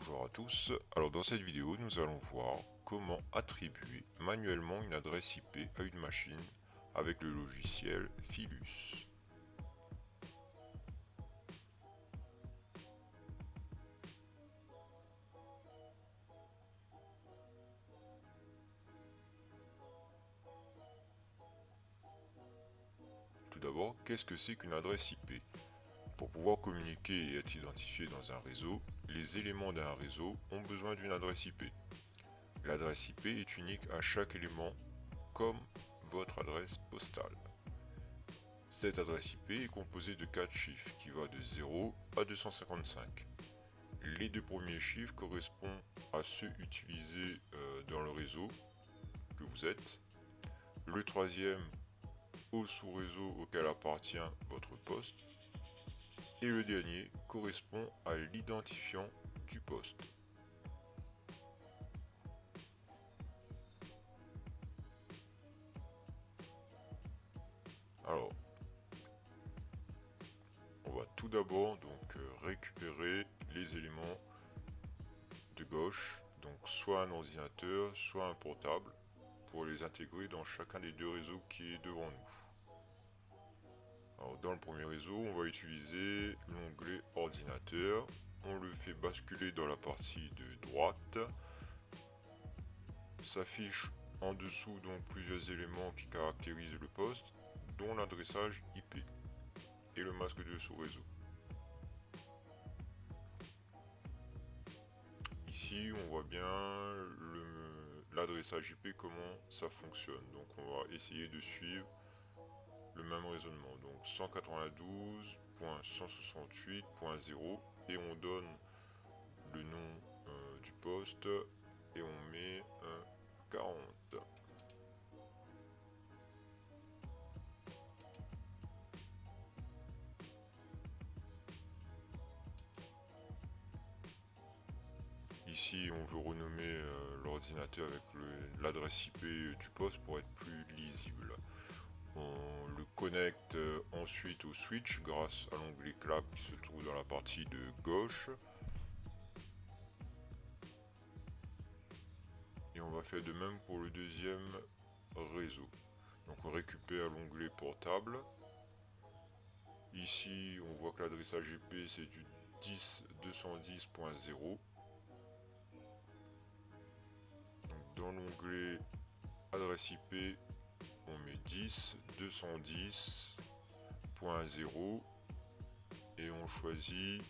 Bonjour à tous, alors dans cette vidéo nous allons voir comment attribuer manuellement une adresse IP à une machine avec le logiciel Philus. Tout d'abord, qu'est-ce que c'est qu'une adresse IP pour pouvoir communiquer et être identifié dans un réseau, les éléments d'un réseau ont besoin d'une adresse IP. L'adresse IP est unique à chaque élément comme votre adresse postale. Cette adresse IP est composée de 4 chiffres qui vont de 0 à 255. Les deux premiers chiffres correspondent à ceux utilisés euh, dans le réseau que vous êtes. Le troisième au sous-réseau auquel appartient votre poste et le dernier correspond à l'identifiant du poste. Alors, on va tout d'abord donc euh, récupérer les éléments de gauche, donc soit un ordinateur, soit un portable, pour les intégrer dans chacun des deux réseaux qui est devant nous dans le premier réseau, on va utiliser l'onglet ordinateur. On le fait basculer dans la partie de droite. S'affiche en dessous donc plusieurs éléments qui caractérisent le poste, dont l'adressage IP et le masque de sous-réseau. Ici, on voit bien l'adressage IP, comment ça fonctionne. Donc on va essayer de suivre le même raisonnement. Donc 192.168.0 et on donne le nom euh, du poste et on met un 40. Ici, on veut renommer euh, l'ordinateur avec l'adresse IP du poste pour être plus lisible. On le connecte euh, ensuite au switch grâce à l'onglet clap qui se trouve dans la partie de gauche. Et on va faire de même pour le deuxième réseau. Donc on récupère l'onglet portable. Ici on voit que l'adressage IP c'est du 10.210.0. Dans l'onglet adresse IP, on met 10, 210.0 et on choisit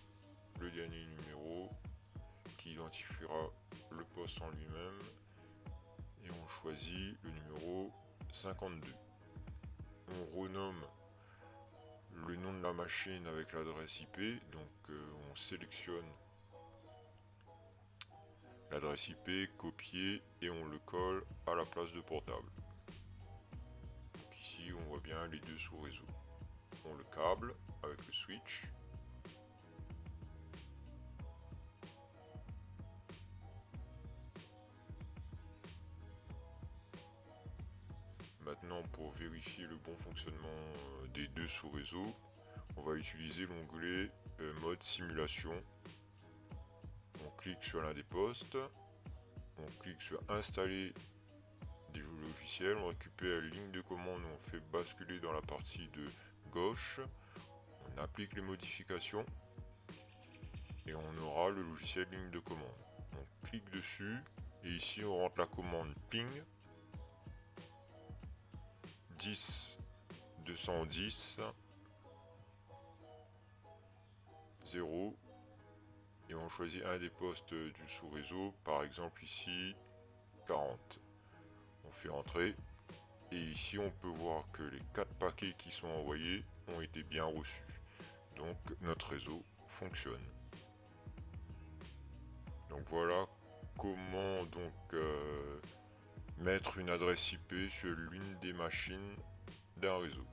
le dernier numéro qui identifiera le poste en lui-même et on choisit le numéro 52. On renomme le nom de la machine avec l'adresse IP, donc euh, on sélectionne l'adresse IP, copier et on le colle à la place de portable on voit bien les deux sous-réseaux. On le câble avec le switch. Maintenant pour vérifier le bon fonctionnement euh, des deux sous-réseaux, on va utiliser l'onglet euh, mode simulation. On clique sur l'un des postes, on clique sur installer on récupère la ligne de commande, on fait basculer dans la partie de gauche, on applique les modifications et on aura le logiciel ligne de commande. On clique dessus et ici on rentre la commande ping. 10 210 0 et on choisit un des postes du sous-réseau, par exemple ici 40 on fait entrer et ici on peut voir que les quatre paquets qui sont envoyés ont été bien reçus. Donc notre réseau fonctionne. Donc voilà comment donc euh, mettre une adresse IP sur l'une des machines d'un réseau